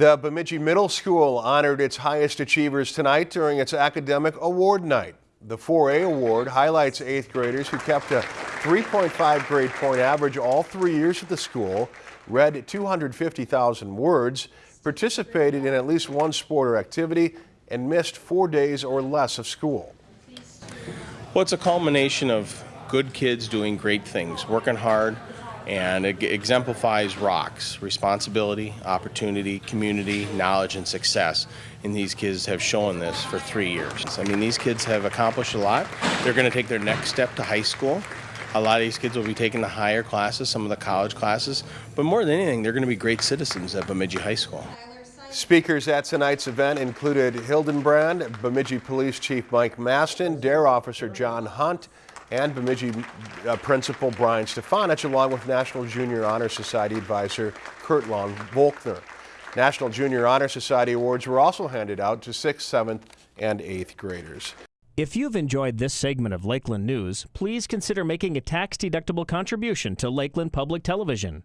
The Bemidji Middle School honored its highest achievers tonight during its academic award night. The 4A award highlights eighth graders who kept a 3.5 grade point average all three years at the school, read 250,000 words, participated in at least one sport or activity, and missed four days or less of school. Well, it's a culmination of good kids doing great things, working hard, and it exemplifies rocks responsibility, opportunity, community, knowledge, and success. And these kids have shown this for three years. I mean, these kids have accomplished a lot. They're going to take their next step to high school. A lot of these kids will be taking the higher classes, some of the college classes, but more than anything, they're going to be great citizens at Bemidji High School. Speakers at tonight's event included Hildenbrand, Bemidji Police Chief Mike Mastin, Dare Officer John Hunt, and Bemidji uh, Principal Brian Stefanich, along with National Junior Honor Society Advisor Kurt Long Volkner. National Junior Honor Society awards were also handed out to 6th, 7th, and 8th graders. If you've enjoyed this segment of Lakeland News, please consider making a tax-deductible contribution to Lakeland Public Television.